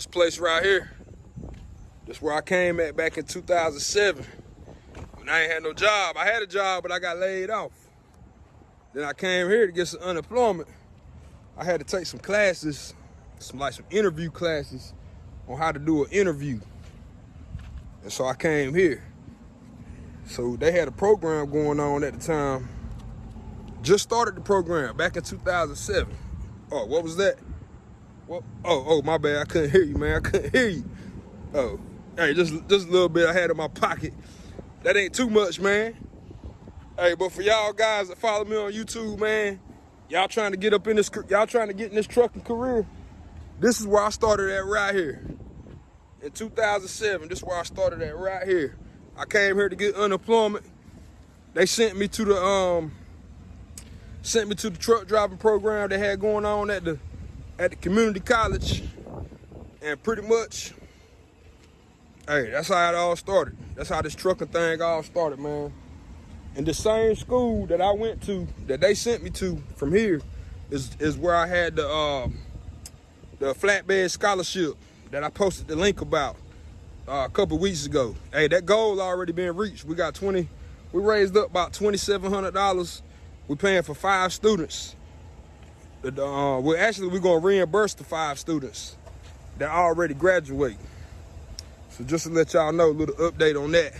This place right here. This where I came at back in 2007. When I ain't had no job. I had a job, but I got laid off. Then I came here to get some unemployment. I had to take some classes, some like some interview classes on how to do an interview. And so I came here. So they had a program going on at the time. Just started the program back in 2007. Oh, what was that? What? Oh, oh, my bad. I couldn't hear you, man. I couldn't hear you. Oh, hey, just just a little bit I had in my pocket. That ain't too much, man. Hey, but for y'all guys that follow me on YouTube, man, y'all trying to get up in this, y'all trying to get in this trucking career. This is where I started at right here. In 2007, this is where I started at right here. I came here to get unemployment. They sent me to the um sent me to the truck driving program they had going on at the at the community college. And pretty much, hey, that's how it all started. That's how this trucking thing all started, man. And the same school that I went to, that they sent me to from here, is is where I had the uh, the flatbed scholarship that I posted the link about uh, a couple weeks ago. Hey, that goal already been reached. We got 20, we raised up about $2,700 we're paying for five students. Uh, well, actually, we're gonna reimburse the five students that already graduate. So just to let y'all know, a little update on that.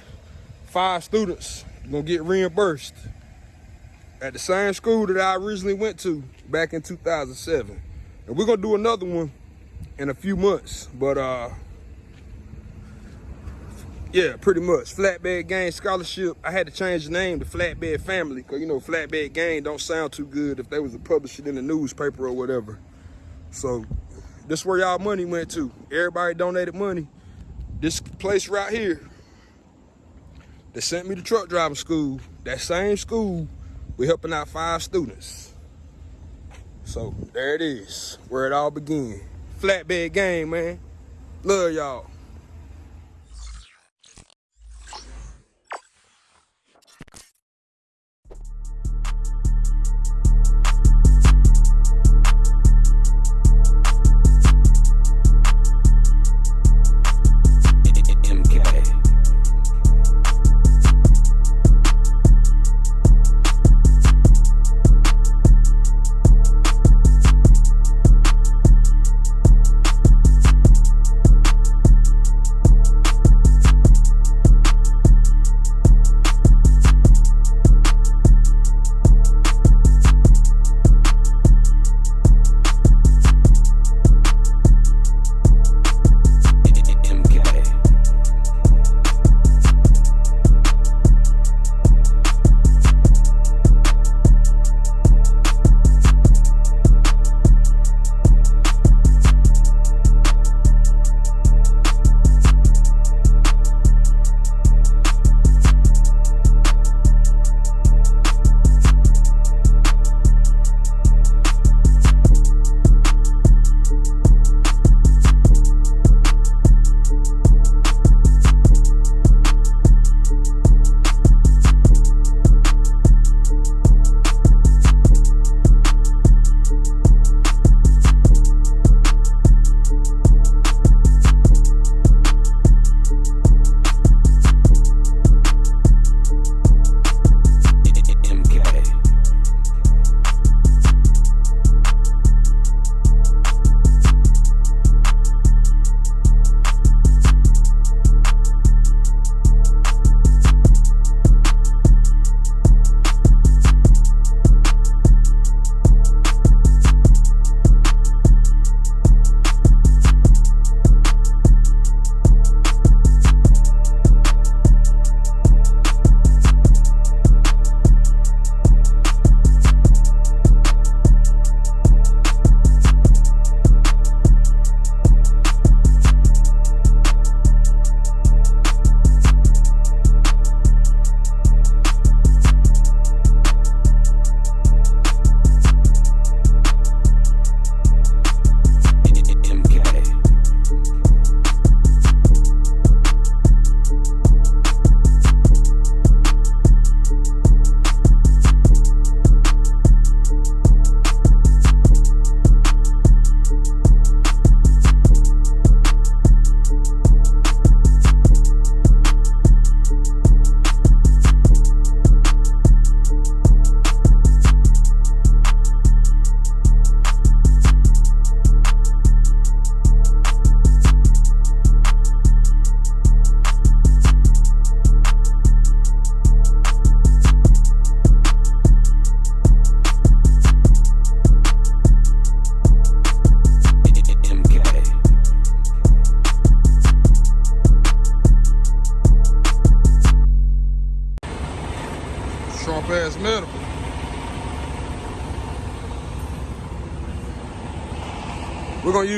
Five students gonna get reimbursed at the same school that I originally went to back in 2007. And we're gonna do another one in a few months. But uh, yeah, pretty much. Flatbed Gang Scholarship. I had to change the name to Flatbed Family because, you know, Flatbed Gang don't sound too good if they was to publish it in the newspaper or whatever. So this where y'all money went to. Everybody donated money. This place right here, they sent me to truck driving school. That same school, we helping out five students. So there it is, where it all began. Flatbed Gang, man. Love y'all.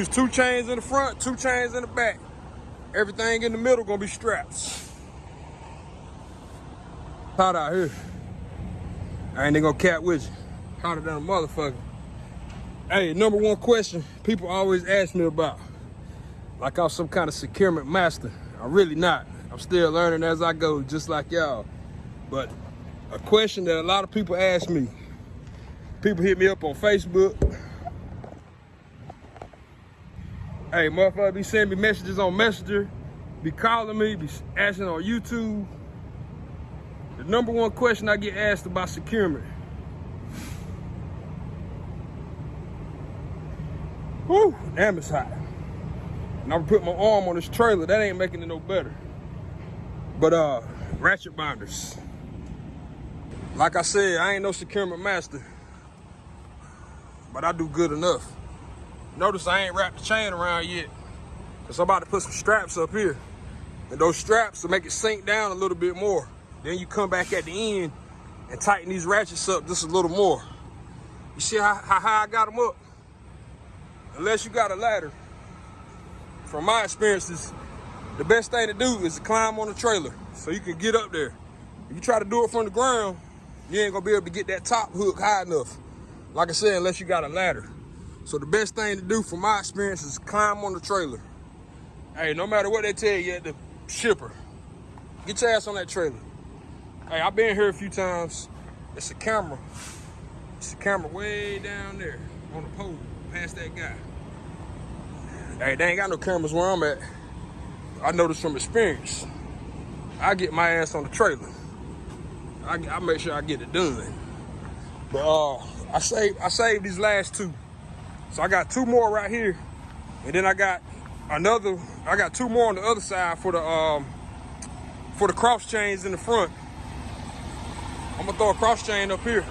Use two chains in the front, two chains in the back. Everything in the middle gonna be straps. Hot out here. I ain't gonna cap with you. Hotter than a motherfucker. Hey, number one question people always ask me about. Like I'm some kind of securement master. I'm really not. I'm still learning as I go, just like y'all. But a question that a lot of people ask me. People hit me up on Facebook. Hey, motherfucker be sending me messages on Messenger, be calling me, be asking on YouTube. The number one question I get asked about securement. Whew, damn it's hot. And I'm put my arm on this trailer. That ain't making it no better. But uh, ratchet binders. Like I said, I ain't no securement master. But I do good enough. Notice I ain't wrapped the chain around yet. Cause I'm about to put some straps up here. And those straps will make it sink down a little bit more. Then you come back at the end and tighten these ratchets up just a little more. You see how, how high I got them up? Unless you got a ladder, from my experiences, the best thing to do is to climb on the trailer so you can get up there. If you try to do it from the ground, you ain't gonna be able to get that top hook high enough. Like I said, unless you got a ladder. So the best thing to do from my experience is climb on the trailer. Hey, no matter what they tell you at the shipper, get your ass on that trailer. Hey, I've been here a few times. It's a camera. It's a camera way down there on the pole, past that guy. Hey, they ain't got no cameras where I'm at. I know this from experience. I get my ass on the trailer. I, I make sure I get it done. But uh, I saved I saved these last two. So I got two more right here. And then I got another, I got two more on the other side for the um for the cross chains in the front. I'm gonna throw a cross chain up here.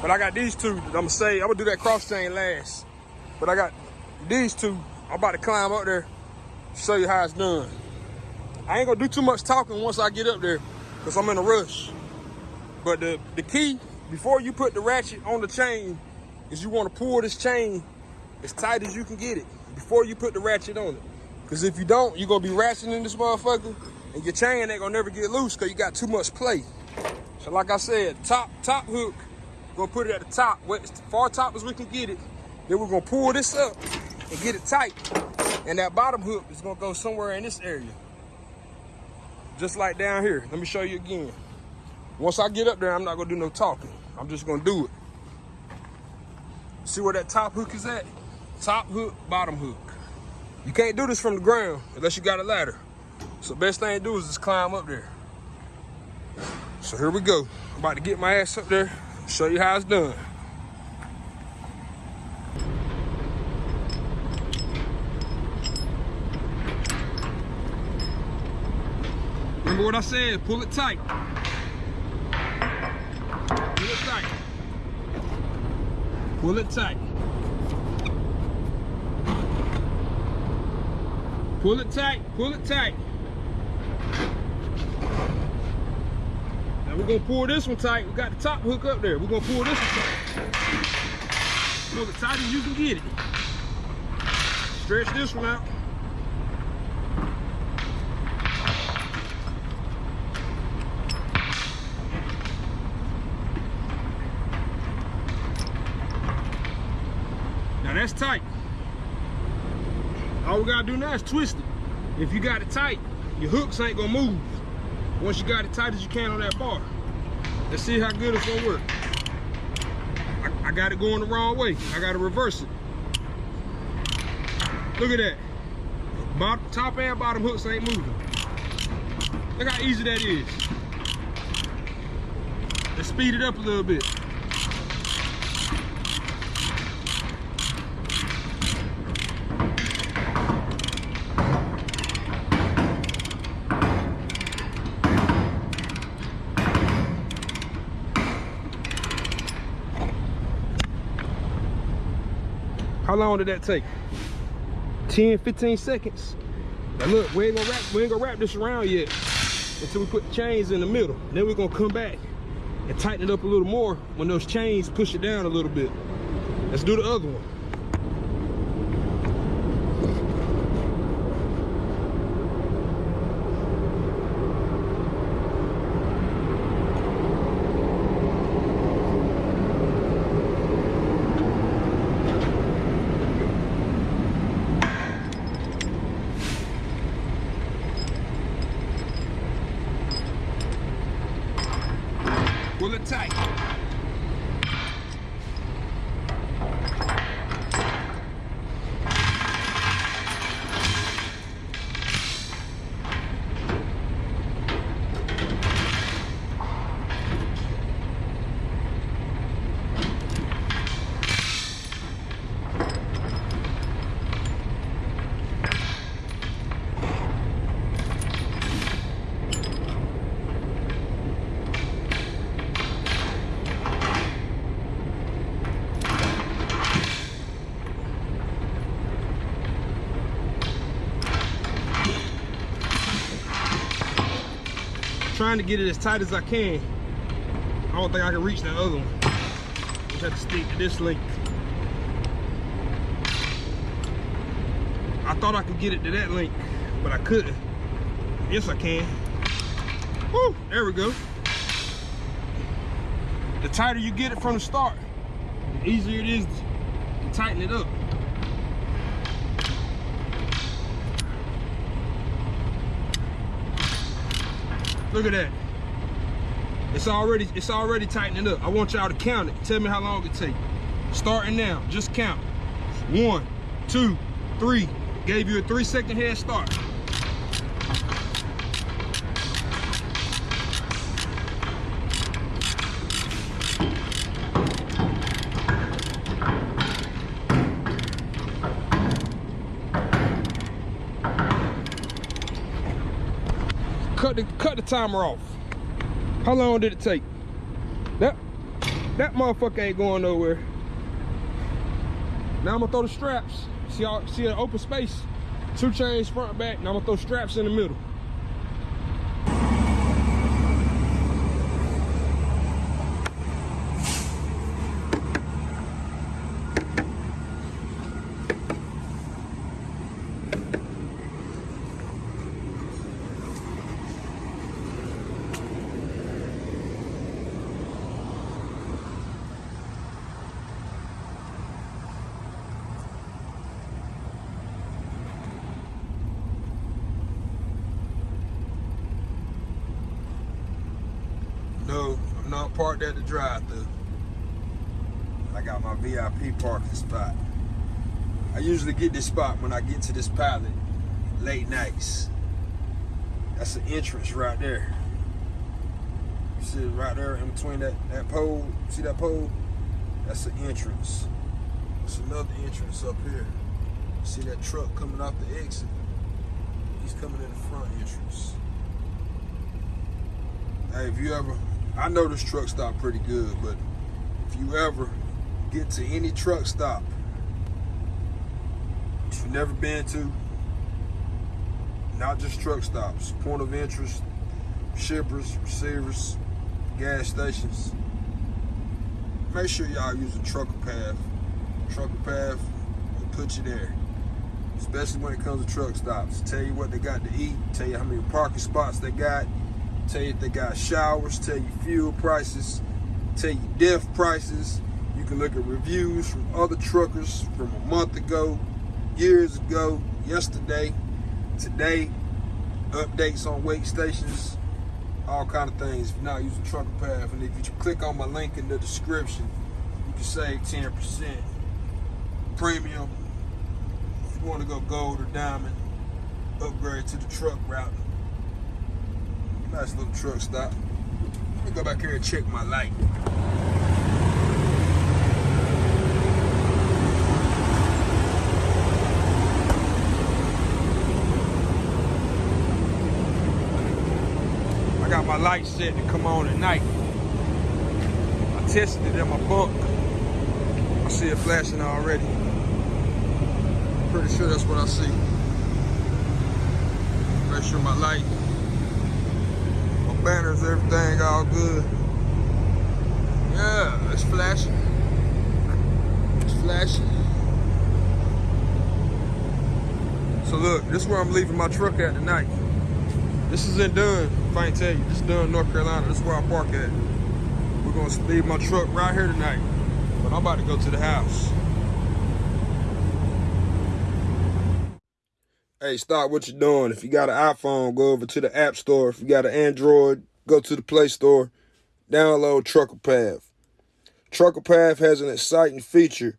But I got these two I'm gonna say, I'm gonna do that cross chain last. But I got these two, I'm about to climb up there, show you how it's done. I ain't gonna do too much talking once I get up there, because I'm in a rush. But the, the key, before you put the ratchet on the chain, is you wanna pull this chain as tight as you can get it before you put the ratchet on it. Because if you don't, you're gonna be ratcheting this motherfucker, and your chain ain't gonna never get loose because you got too much play. So like I said, top top hook, gonna put it at the top, as far top as we can get it. Then we're gonna pull this up and get it tight. And that bottom hook is gonna go somewhere in this area. Just like down here. Let me show you again. Once I get up there, I'm not gonna do no talking. I'm just gonna do it. See where that top hook is at? Top hook, bottom hook. You can't do this from the ground unless you got a ladder. So best thing to do is just climb up there. So here we go. I'm about to get my ass up there, show you how it's done. Remember what I said, pull it tight. Pull it tight. Pull it tight. Pull it tight, pull it tight. Now we're gonna pull this one tight. We got the top hook up there. We're gonna pull this one tight. Pull it tight as you can get it. Stretch this one out. Now that's tight. All we gotta do now is twist it. If you got it tight, your hooks ain't gonna move. Once you got it tight as you can on that bar. Let's see how good it's gonna work. I, I got it going the wrong way. I gotta reverse it. Look at that. Bottom, top and bottom hooks ain't moving. Look how easy that is. Let's speed it up a little bit. How long did that take? 10, 15 seconds. Now look, we ain't gonna wrap, we ain't gonna wrap this around yet until we put the chains in the middle. Then we're gonna come back and tighten it up a little more when those chains push it down a little bit. Let's do the other one. tight. Trying to get it as tight as I can. I don't think I can reach the other one. Just have to stick to this length. I thought I could get it to that length, but I couldn't. Yes, I can. Woo, there we go. The tighter you get it from the start, the easier it is to tighten it up. Look at that. It's already it's already tightening up. I want y'all to count it. Tell me how long it take. Starting now, just count. One, two, three. Gave you a three second head start. Timer off. How long did it take? That that motherfucker ain't going nowhere. Now I'm gonna throw the straps. See see an open space? Two chains front back. Now I'm gonna throw straps in the middle. No, I'm not parked at the drive-thru. I got my VIP parking spot. I usually get this spot when I get to this pilot late nights. That's the entrance right there. You see it right there in between that, that pole? See that pole? That's the entrance. There's another entrance up here. See that truck coming off the exit? He's coming in the front entrance. Hey, if you ever I know this truck stop pretty good, but if you ever get to any truck stop you've never been to, not just truck stops, point of interest, shippers, receivers, gas stations, make sure y'all use a trucker path. Trucker path will put you there. Especially when it comes to truck stops. Tell you what they got to eat, tell you how many parking spots they got, tell you they got showers, tell you fuel prices, tell you DEF prices. You can look at reviews from other truckers from a month ago, years ago, yesterday, today, updates on weight stations, all kind of things if you're not using Trucker Path. And if you click on my link in the description, you can save 10%. Premium, if you want to go gold or diamond, upgrade to the truck route. Nice little truck stop. Let me go back here and check my light. I got my light set to come on at night. I tested it in my bunk. I see it flashing already. Pretty sure that's what I see. Make sure my light everything all good. Yeah, it's flashing. It's flashing. So look, this is where I'm leaving my truck at tonight. This is in Dunn, if I ain't tell you. This is Dunn, North Carolina. This is where I park at. We're gonna leave my truck right here tonight. But I'm about to go to the house. Hey, stop what you're doing. If you got an iPhone, go over to the App Store. If you got an Android, go to the Play Store. download Trucker Path. Trucker Path has an exciting feature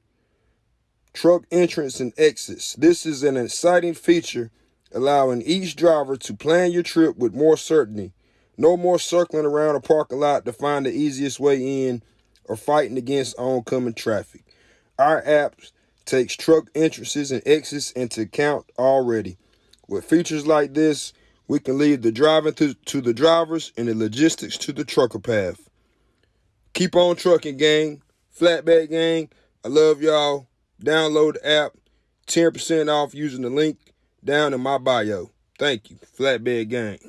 truck entrance and exits. This is an exciting feature allowing each driver to plan your trip with more certainty. No more circling around a parking lot to find the easiest way in or fighting against oncoming traffic. Our app takes truck entrances and exits into account already. With features like this, we can leave the driving to, to the drivers and the logistics to the trucker path. Keep on trucking, gang. Flatbed gang. I love y'all. Download the app. 10% off using the link down in my bio. Thank you. Flatbed gang.